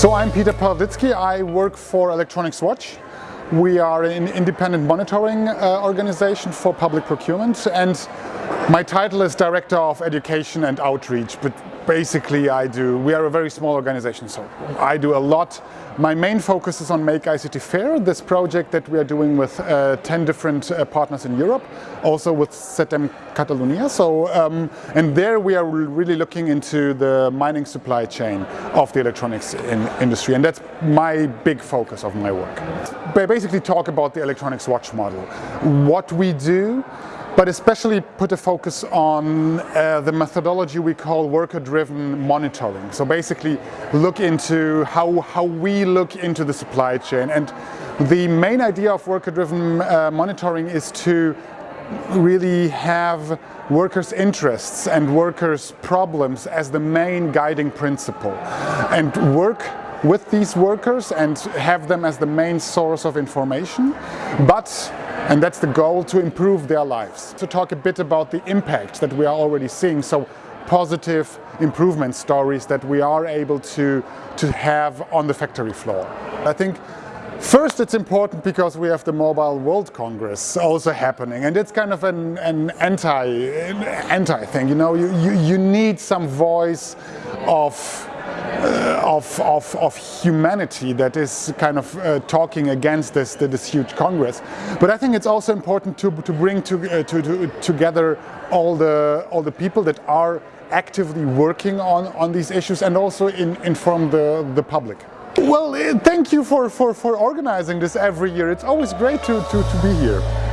So I'm Peter Pawlicki. I work for Electronics Watch. We are an independent monitoring uh, organization for public procurement and my title is Director of Education and Outreach, but basically I do, we are a very small organization, so I do a lot. My main focus is on Make ICT Fair, this project that we are doing with uh, 10 different uh, partners in Europe, also with SETEM Catalonia. So, um, and there we are really looking into the mining supply chain of the electronics in industry, and that's my big focus of my work. I basically talk about the electronics watch model, what we do, but especially put a focus on uh, the methodology we call worker-driven monitoring. So basically look into how, how we look into the supply chain. And the main idea of worker-driven uh, monitoring is to really have workers' interests and workers' problems as the main guiding principle and work with these workers and have them as the main source of information, but and that's the goal, to improve their lives. To talk a bit about the impact that we are already seeing, so positive improvement stories that we are able to, to have on the factory floor. I think First, it's important because we have the Mobile World Congress also happening, and it's kind of an, an anti, anti thing. You know, you, you, you need some voice of uh, of, of, of, humanity that is kind of uh, talking against this, this huge Congress. But I think it's also important to, to bring to, uh, to, to, together all the, all the people that are actively working on, on these issues and also in, inform the, the public. Well, uh, thank you for, for, for organizing this every year. It's always great to, to, to be here.